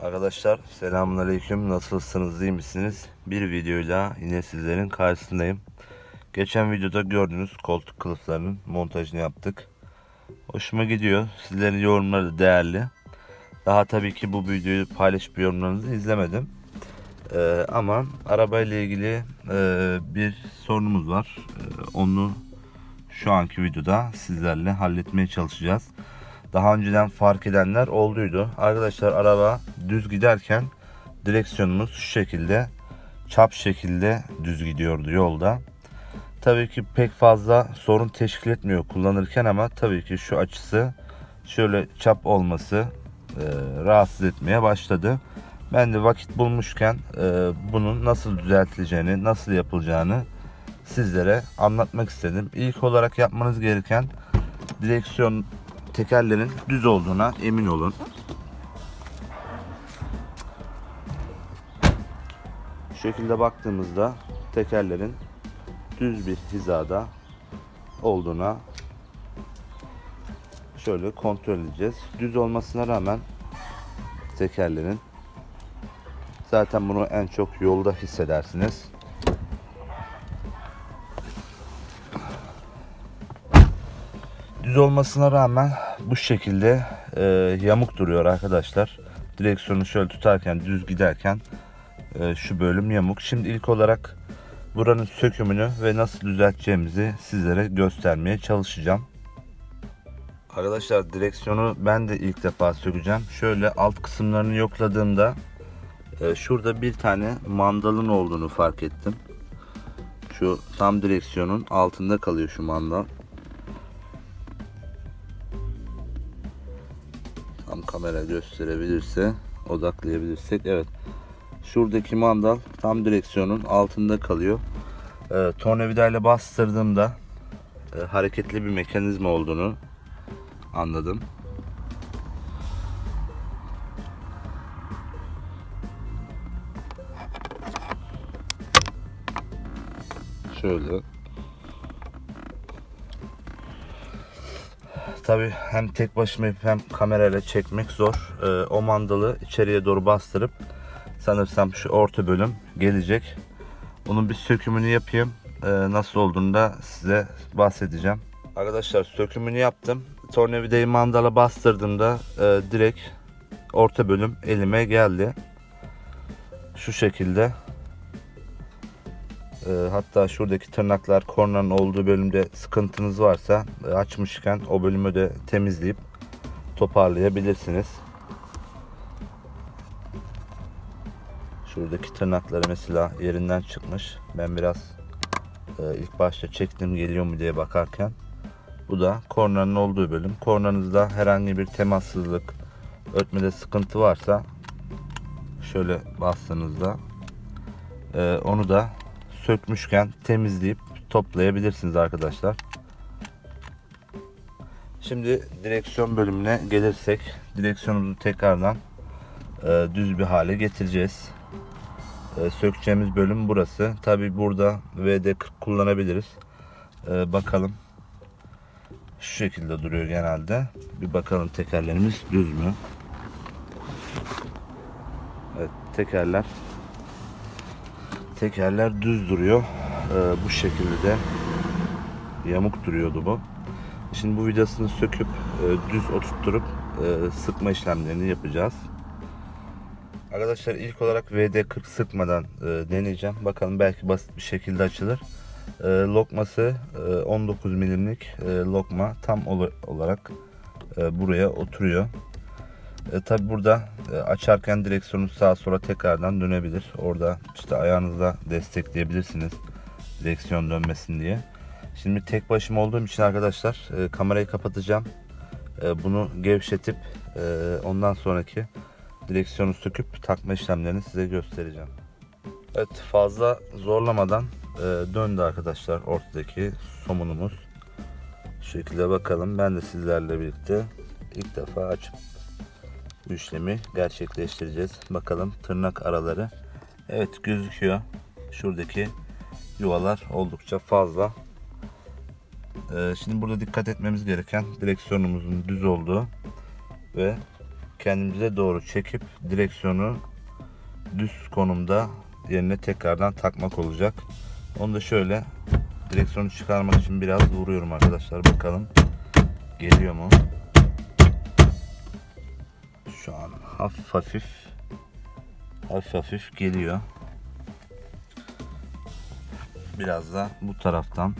Arkadaşlar selamünaleyküm nasılsınız iyi misiniz? Bir videoyla yine sizlerin karşısındayım. Geçen videoda gördüğünüz koltuk kılıflarının montajını yaptık. Hoşuma gidiyor. Sizlerin yorumları da değerli. Daha tabii ki bu videoyu paylaşıp yorumlarınızı izlemedim. Ee, ama arabayla ilgili e, bir sorunumuz var. Ee, onu şu anki videoda sizlerle halletmeye çalışacağız. Daha önceden fark edenler olduydu. Arkadaşlar araba düz giderken direksiyonumuz şu şekilde çap şekilde düz gidiyordu yolda. Tabii ki pek fazla sorun teşkil etmiyor kullanırken ama tabii ki şu açısı şöyle çap olması e, rahatsız etmeye başladı. Ben de vakit bulmuşken e, bunun nasıl düzeltileceğini, nasıl yapılacağını sizlere anlatmak istedim. İlk olarak yapmanız gereken direksiyon tekerlerin düz olduğuna emin olun. Şu şekilde baktığımızda tekerlerin düz bir hizada olduğuna şöyle kontrol edeceğiz. Düz olmasına rağmen tekerlerin zaten bunu en çok yolda hissedersiniz. Düz olmasına rağmen bu şekilde e, yamuk duruyor arkadaşlar. Direksiyonu şöyle tutarken düz giderken e, şu bölüm yamuk. Şimdi ilk olarak buranın sökümünü ve nasıl düzelteceğimizi sizlere göstermeye çalışacağım. Arkadaşlar direksiyonu ben de ilk defa sökeceğim. Şöyle alt kısımlarını yokladığımda e, şurada bir tane mandalın olduğunu fark ettim. Şu tam direksiyonun altında kalıyor şu mandal. Tam kamera gösterebilirse, odaklayabilirsek. Evet. Şuradaki mandal tam direksiyonun altında kalıyor. E, tornavidayla bastırdığımda e, hareketli bir mekanizma olduğunu anladım. Şöyle. Tabi hem tek başıma hem kamerayla çekmek zor. Ee, o mandalı içeriye doğru bastırıp sanırsam şu orta bölüm gelecek. Onun bir sökümünü yapayım. Ee, nasıl olduğunu da size bahsedeceğim. Arkadaşlar sökümünü yaptım. Tornavidayı mandala bastırdığımda e, direkt orta bölüm elime geldi. Şu şekilde. E, hatta şuradaki tırnaklar kornanın olduğu bölümde sıkıntınız varsa e, açmışken o bölümü de temizleyip toparlayabilirsiniz. Şuradaki tırnakları mesela yerinden çıkmış. Ben biraz e, ilk başta çektim geliyor mu diye bakarken. Bu da kornanın olduğu bölüm. Kornanızda herhangi bir temassızlık, ötmede sıkıntı varsa şöyle bastığınızda e, onu da sökmüşken temizleyip toplayabilirsiniz arkadaşlar. Şimdi direksiyon bölümüne gelirsek direksiyonumuzu tekrardan e, düz bir hale getireceğiz. E, sökeceğimiz bölüm burası. Tabi burada VD40 kullanabiliriz. E, bakalım. Şu şekilde duruyor genelde. Bir bakalım tekerlerimiz düz mü? Evet tekerler Tekerler düz duruyor. Ee, bu şekilde de yamuk duruyordu bu. Şimdi bu vidasını söküp e, düz oturtturup e, sıkma işlemlerini yapacağız. Arkadaşlar ilk olarak VD40 sıkmadan e, deneyeceğim. Bakalım belki basit bir şekilde açılır. E, lokması e, 19 milimlik e, lokma tam ol olarak e, buraya oturuyor. E, Tabi burada e, açarken direksiyonu sağa sola tekrardan dönebilir. Orada işte ayağınızla destekleyebilirsiniz direksiyon dönmesin diye. Şimdi tek başıma olduğum için arkadaşlar e, kamerayı kapatacağım. E, bunu gevşetip e, ondan sonraki direksiyonu söküp takma işlemlerini size göstereceğim. Evet fazla zorlamadan e, döndü arkadaşlar ortadaki somunumuz. Şu şekilde bakalım. Ben de sizlerle birlikte ilk defa açıp bu işlemi gerçekleştireceğiz. Bakalım tırnak araları. Evet gözüküyor. Şuradaki yuvalar oldukça fazla. Ee, şimdi burada dikkat etmemiz gereken direksiyonumuzun düz olduğu ve kendimize doğru çekip direksiyonu düz konumda yerine tekrardan takmak olacak. Onu da şöyle direksiyonu çıkarmak için biraz vuruyorum arkadaşlar. Bakalım geliyor mu? Hafif hafif hafif hafif geliyor. Biraz da bu taraftan